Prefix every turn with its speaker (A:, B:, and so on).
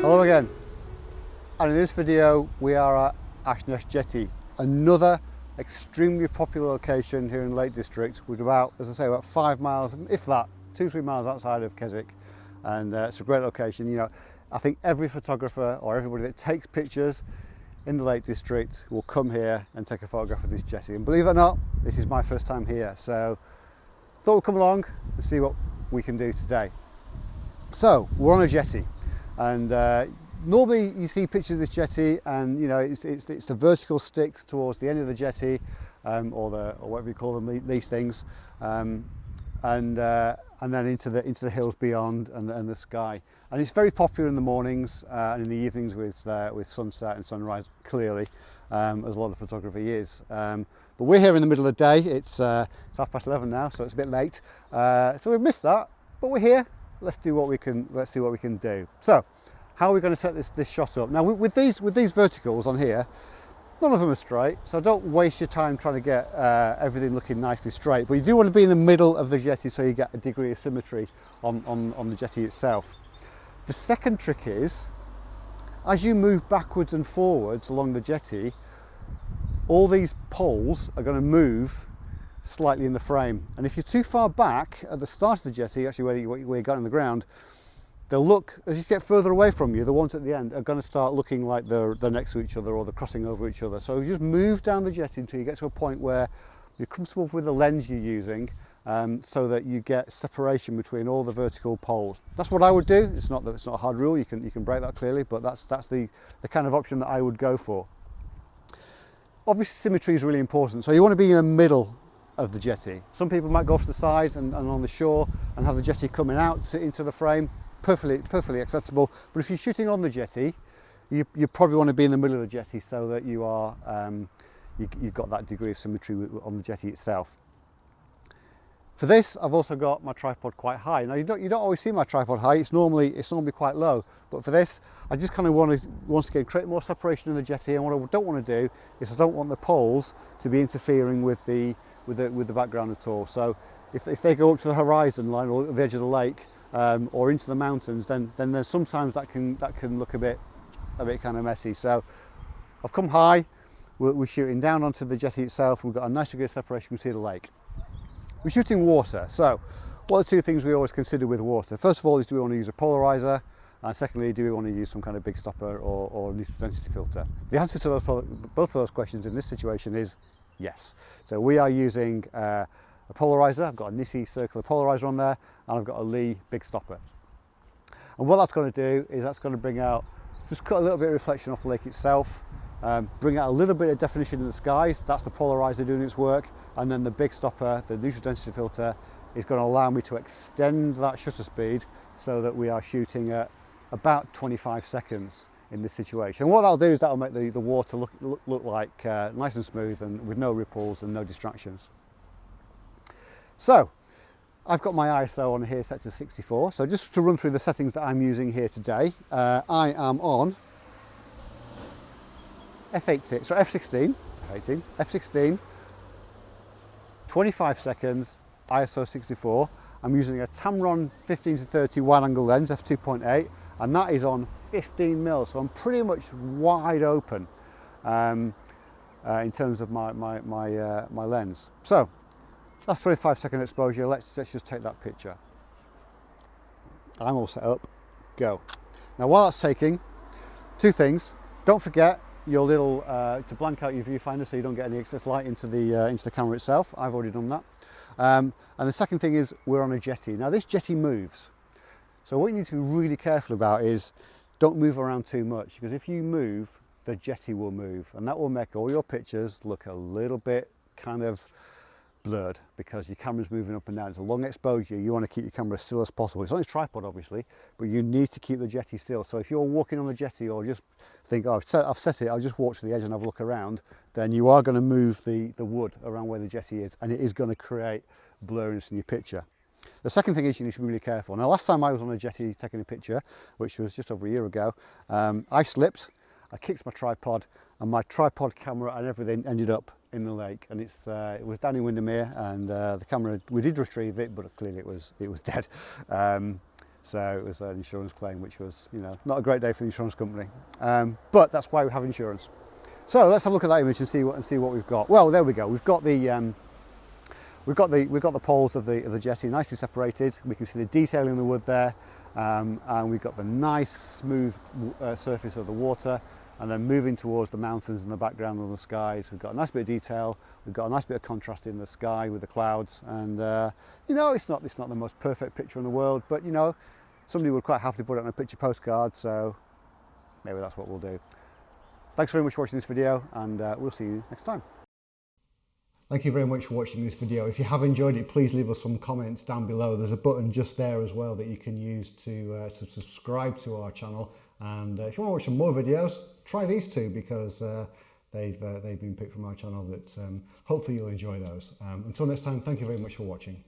A: Hello again. And in this video we are at Ashness Jetty, another extremely popular location here in the Lake District with about, as I say, about five miles, if that, two, three miles outside of Keswick. And uh, it's a great location. You know, I think every photographer or everybody that takes pictures in the Lake District will come here and take a photograph of this jetty. And believe it or not, this is my first time here. So thought we'd come along and see what we can do today. So we're on a jetty and uh, normally you see pictures of this jetty and you know it's, it's, it's the vertical sticks towards the end of the jetty um, or the or whatever you call them these things um, and uh, and then into the into the hills beyond and, and the sky. And it's very popular in the mornings uh, and in the evenings with uh, with sunset and sunrise clearly um, as a lot of photography is. Um, but we're here in the middle of the day. It's, uh, it's half past 11 now so it's a bit late. Uh, so we've missed that but we're here let's do what we can let's see what we can do. So how are we going to set this this shot up? Now with these with these verticals on here none of them are straight so don't waste your time trying to get uh, everything looking nicely straight but you do want to be in the middle of the jetty so you get a degree of symmetry on on, on the jetty itself. The second trick is as you move backwards and forwards along the jetty all these poles are going to move slightly in the frame. And if you're too far back at the start of the jetty, actually where you, where you got on the ground, they'll look, as you get further away from you, the ones at the end are going to start looking like they're, they're next to each other or they're crossing over each other. So you just move down the jetty until you get to a point where you're comfortable with the lens you're using um, so that you get separation between all the vertical poles. That's what I would do. It's not that it's not a hard rule. You can you can break that clearly, but that's that's the the kind of option that I would go for. Obviously, symmetry is really important. So you want to be in the middle of the jetty. Some people might go off to the side and, and on the shore and have the jetty coming out to, into the frame, perfectly, perfectly acceptable. But if you're shooting on the jetty, you, you probably want to be in the middle of the jetty so that you are, um, you, you've got that degree of symmetry on the jetty itself. For this, I've also got my tripod quite high. Now you don't, you don't always see my tripod high, it's normally, it's normally quite low. But for this, I just kind of want to, once again, create more separation in the jetty. And what I don't want to do is I don't want the poles to be interfering with the, with the, with the background at all. So if, if they go up to the horizon line or the edge of the lake um, or into the mountains, then, then there's sometimes that can, that can look a bit, a bit kind of messy. So I've come high, we're, we're shooting down onto the jetty itself. We've got a nice degree of separation, we can see the lake. We're shooting water. So what are the two things we always consider with water? First of all, is do we want to use a polarizer? And secondly, do we want to use some kind of big stopper or, or neutral density filter? The answer to those, both of those questions in this situation is Yes. So we are using uh, a polarizer. I've got a Nissi circular polarizer on there and I've got a Lee big stopper. And what that's going to do is that's going to bring out, just cut a little bit of reflection off the lake itself, um, bring out a little bit of definition in the skies. That's the polarizer doing its work. And then the big stopper, the neutral density filter, is going to allow me to extend that shutter speed so that we are shooting at about 25 seconds in this situation. And what that'll do is that'll make the, the water look, look, look like uh, nice and smooth and with no ripples and no distractions. So I've got my ISO on here set to 64. So just to run through the settings that I'm using here today, uh, I am on F18, so F16, 18, F16, 25 seconds, ISO 64. I'm using a Tamron 15 to 30 wide angle lens, f2.8, and that is on 15 mils, so I'm pretty much wide open um, uh, in terms of my, my, my, uh, my lens. So that's 25 second exposure, let's, let's just take that picture. I'm all set up, go. Now while that's taking, two things, don't forget your little, uh, to blank out your viewfinder so you don't get any excess light into the, uh, into the camera itself, I've already done that. Um, and the second thing is we're on a jetty. Now this jetty moves, so what you need to be really careful about is don't move around too much because if you move, the jetty will move and that will make all your pictures look a little bit kind of blurred because your camera's moving up and down. It's a long exposure, you want to keep your camera as still as possible. It's on its tripod obviously, but you need to keep the jetty still. So if you're walking on the jetty or just think, oh, I've set, I've set it, I'll just walk to the edge and have a look around, then you are going to move the, the wood around where the jetty is and it is going to create blurriness in your picture. The second thing is you need to be really careful. Now last time I was on a jetty taking a picture, which was just over a year ago, um, I slipped, I kicked my tripod and my tripod camera and everything ended up in the lake and it's uh, it was down in Windermere and uh, the camera we did retrieve it but clearly it was it was dead um, So it was an insurance claim, which was, you know, not a great day for the insurance company. Um, but that's why we have insurance. So let's have a look at that image and see what and see what we've got. Well, there we go. We've got the um, we've got the we've got the poles of the of the jetty nicely separated. We can see the detail in the wood there, um, and we've got the nice smooth uh, surface of the water. And then moving towards the mountains in the background and the skies, we've got a nice bit of detail. We've got a nice bit of contrast in the sky with the clouds. And uh, you know, it's not it's not the most perfect picture in the world, but you know, somebody would quite happily put it on a picture postcard. So maybe that's what we'll do. Thanks very much for watching this video and uh, we'll see you next time. Thank you very much for watching this video. If you have enjoyed it, please leave us some comments down below. There's a button just there as well that you can use to, uh, to subscribe to our channel. And uh, if you want to watch some more videos, try these two because uh, they've, uh, they've been picked from our channel that um, hopefully you'll enjoy those. Um, until next time, thank you very much for watching.